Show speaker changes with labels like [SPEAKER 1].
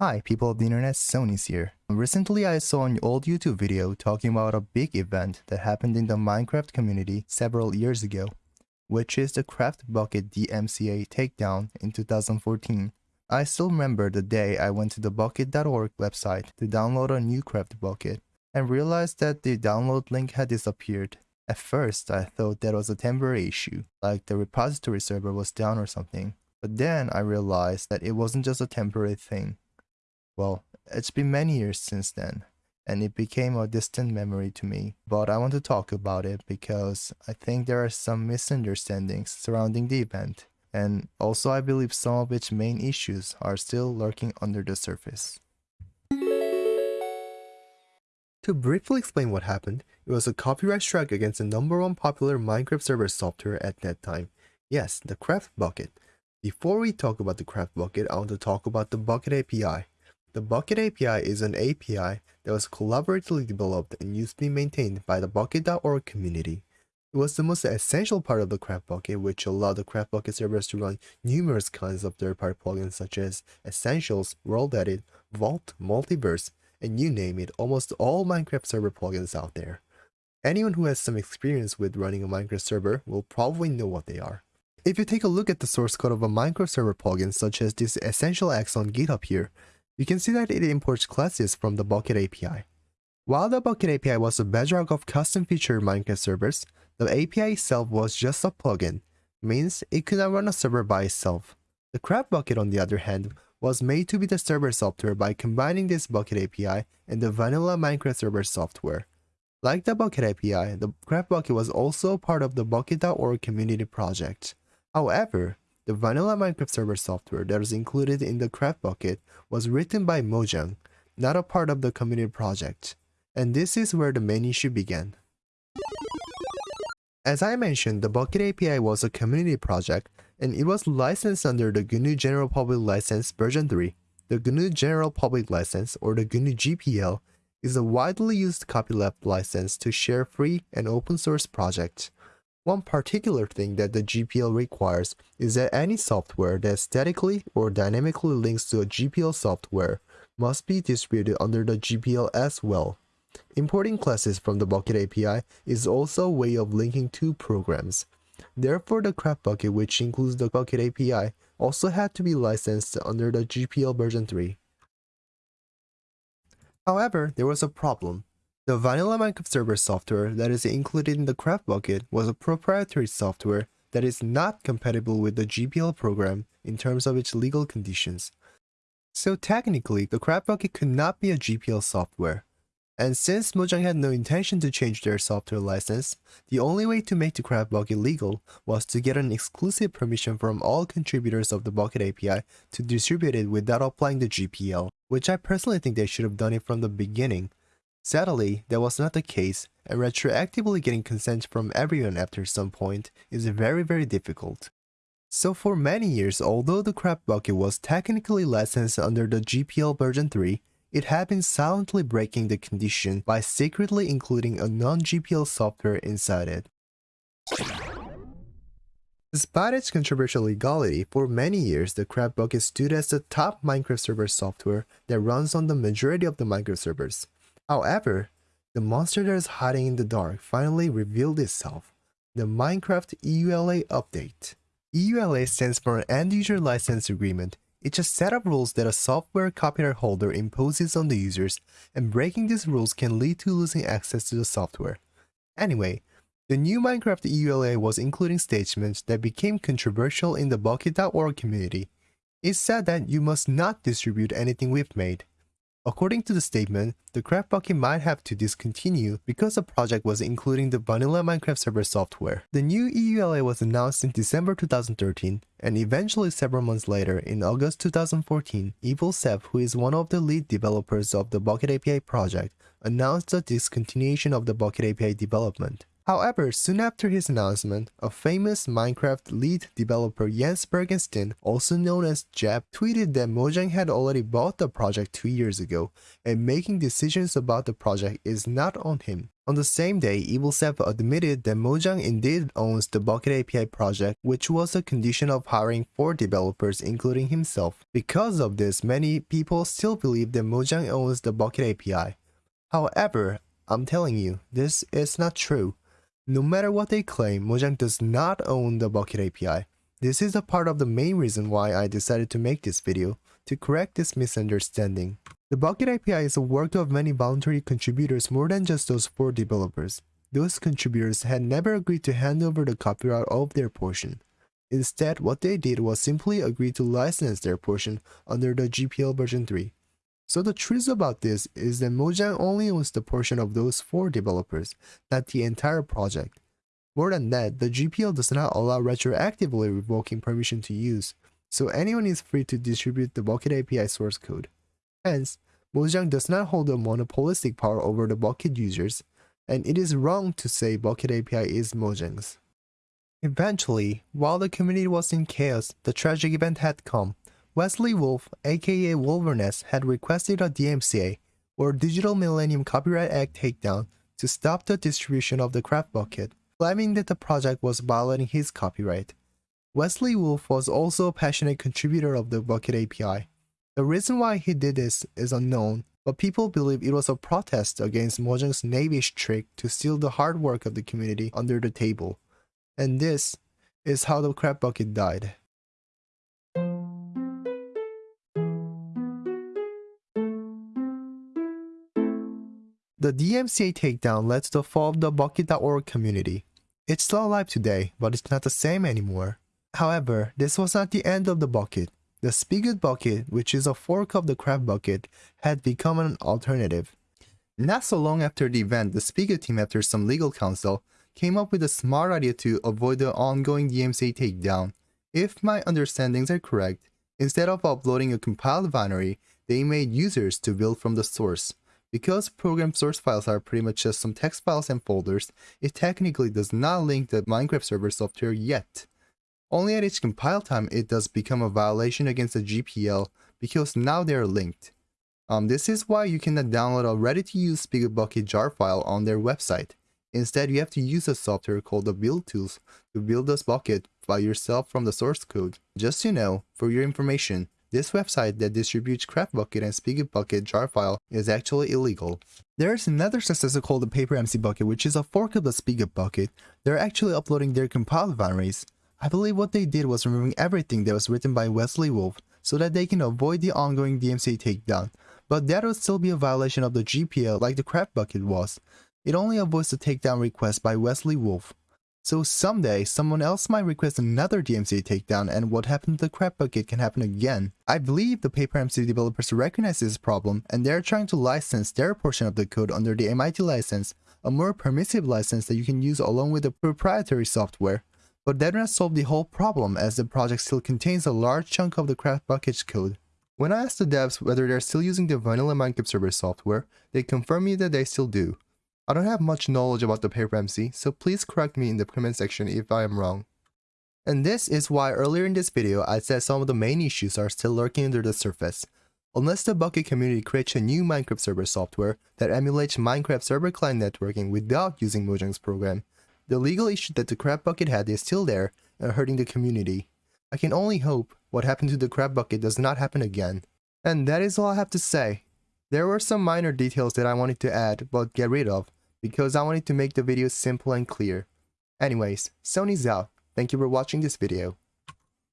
[SPEAKER 1] Hi, people of the internet, Sony's here. Recently, I saw an old YouTube video talking about a big event that happened in the Minecraft community several years ago, which is the Craft Bukkit DMCA takedown in 2014. I still remember the day I went to the bukkit.org website to download a new Craft Bukkit and realized that the download link had disappeared. At first, I thought that was a temporary issue, like the repository server was down or something. But then I realized that it wasn't just a temporary thing. Well, it's been many years since then, and it became a distant memory to me. But I want to talk about it because I think there are some misunderstandings surrounding the event, and also I believe some of its main issues are still lurking under the surface. To briefly explain what happened, it was a copyright strike against the number one popular Minecraft server software at that time. Yes, the Craft Bukkit. Before we talk about the Craft Bukkit, I want to talk about the Bukkit API. The Bukkit API is an API that was collaboratively developed and used to be maintained by the Bukkit.org community. It was the most essential part of the Craft Bukkit, which allowed the Craft Bukkit servers to run numerous kinds of third-party plugins such as Essentials, World Edit, Vault, Multiverse, and you name it, almost all Minecraft server plugins out there. Anyone who has some experience with running a Minecraft server will probably know what they are. If you take a look at the source code of a Minecraft server plugin such as this Essential X on GitHub here, you can see that it imports classes from the Bukkit API. While the Bukkit API was the bedrock of custom featured Minecraft servers, the API itself was just a plugin, means it could not run a server by itself. The Craft Bukkit on the other hand was made to be the server software by combining this Bukkit API and the vanilla Minecraft server software. Like the Bukkit API, the Craft Bukkit was also part of the Bukkit.org community project. However, the vanilla Minecraft server software that is included in the Craft Bukkit was written by Mojang, not a part of the community project. And this is where the main issue began. As I mentioned, the Bukkit API was a community project and it was licensed under the GNU General Public License version 3. The GNU General Public License, or the GNU GPL, is a widely used copyleft license to share free and open source projects. One particular thing that the GPL requires is that any software that statically or dynamically links to a GPL software must be distributed under the GPL as well. Importing classes from the Bukkit API is also a way of linking two programs. Therefore, the Craft Bukkit, which includes the Bukkit API, also had to be licensed under the GPL version 3. However, there was a problem. The vanilla Minecraft server software that is included in the Craft Bukkit was a proprietary software that is not compatible with the GPL program in terms of its legal conditions. So technically, the Craft Bukkit could not be a GPL software. And since Mojang had no intention to change their software license, the only way to make the Craft Bukkit legal was to get an exclusive permission from all contributors of the Bukkit API to distribute it without applying the GPL, which I personally think they should have done it from the beginning Sadly, that was not the case, and retroactively getting consent from everyone after some point is very very difficult. So for many years, although the Craft Bukkit was technically licensed under the GPL version 3, it had been silently breaking the condition by secretly including a non-GPL software inside it. Despite its controversial legality, for many years the Craft Bukkit stood as the top Minecraft server software that runs on the majority of the Minecraft servers. However, the monster that is hiding in the dark finally revealed itself, the Minecraft EULA update. EULA stands for an End-User License Agreement. It's a set of rules that a software copyright holder imposes on the users, and breaking these rules can lead to losing access to the software. Anyway, the new Minecraft EULA was including statements that became controversial in the Bukkit.org community. It said that you must not distribute anything we've made. According to the statement, the Craft Bukkit might have to discontinue because the project was including the vanilla Minecraft server software. The new EULA was announced in December 2013, and eventually several months later, in August 2014, EvilSeph, who is one of the lead developers of the Bukkit API project, announced the discontinuation of the Bukkit API development. However, soon after his announcement, a famous Minecraft lead developer Jens Bergensten, also known as Jeb, tweeted that Mojang had already bought the project two years ago, and making decisions about the project is not on him. On the same day, EvilSeph admitted that Mojang indeed owns the Bukkit API project, which was a condition of hiring four developers including himself. Because of this, many people still believe that Mojang owns the Bukkit API. However, I'm telling you, this is not true. No matter what they claim, Mojang does not own the Bukkit API. This is a part of the main reason why I decided to make this video, to correct this misunderstanding. The Bukkit API is a work of many voluntary contributors more than just those four developers. Those contributors had never agreed to hand over the copyright of their portion. Instead, what they did was simply agree to license their portion under the GPL version 3. So the truth about this is that Mojang only owns the portion of those four developers, not the entire project. More than that, the GPL does not allow retroactively revoking permission to use, so anyone is free to distribute the Bukkit API source code. Hence, Mojang does not hold a monopolistic power over the Bukkit users, and it is wrong to say Bukkit API is Mojang's. Eventually, while the community was in chaos, the tragic event had come, Wesley Wolfe, aka Wolvereness, had requested a DMCA, or Digital Millennium Copyright Act takedown, to stop the distribution of the Craft Bukkit, claiming that the project was violating his copyright. Wesley Wolfe was also a passionate contributor of the Bukkit API. The reason why he did this is unknown, but people believe it was a protest against Mojang's knavish trick to steal the hard work of the community under the table. And this is how the Craft Bukkit died. The DMCA takedown led to the fall of the Bukkit.org community. It's still alive today, but it's not the same anymore. However, this was not the end of the Bukkit. The Spigot Bukkit, which is a fork of the Craft Bukkit, had become an alternative. Not so long after the event, the Spigot team, after some legal counsel, came up with a smart idea to avoid the ongoing DMCA takedown. If my understandings are correct, instead of uploading a compiled binary, they made users to build from the source. Because program source files are pretty much just some text files and folders, it technically does not link the Minecraft server software yet. Only at its compile time it does become a violation against the GPL because now they are linked. Um, this is why you cannot download a ready-to-use Bukkit jar file on their website. Instead, you have to use a software called the build tools to build this Bukkit by yourself from the source code. Just to know, for your information, this website that distributes Craft Bukkit and Spigot Bukkit jar file is actually illegal. There is another successor called the Paper MC Bukkit which is a fork of the Spigot Bukkit. They're actually uploading their compiled binaries. I believe what they did was removing everything that was written by Wesley Wolfe so that they can avoid the ongoing DMCA takedown. But that would still be a violation of the GPL like the Craft Bukkit was. It only avoids the takedown request by Wesley Wolfe. So someday, someone else might request another DMCA takedown and what happened to the Craft Bukkit can happen again. I believe the PaperMC developers recognize this problem and they're trying to license their portion of the code under the MIT license, a more permissive license that you can use along with the proprietary software. But that does not solve the whole problem as the project still contains a large chunk of the Craft Bukkit's code. When I asked the devs whether they're still using the vanilla Minecraft server software, they confirmed me that they still do. I don't have much knowledge about the paper MC, so please correct me in the comment section if I am wrong. And this is why earlier in this video I said some of the main issues are still lurking under the surface. Unless the Bukkit community creates a new Minecraft server software that emulates Minecraft server client networking without using Mojang's program, the legal issue that the Craft Bukkit had is still there and hurting the community. I can only hope what happened to the Craft Bukkit does not happen again. And that is all I have to say. There were some minor details that I wanted to add but get rid of, because I wanted to make the video simple and clear. Anyways, Sony's out. Thank you for watching this video.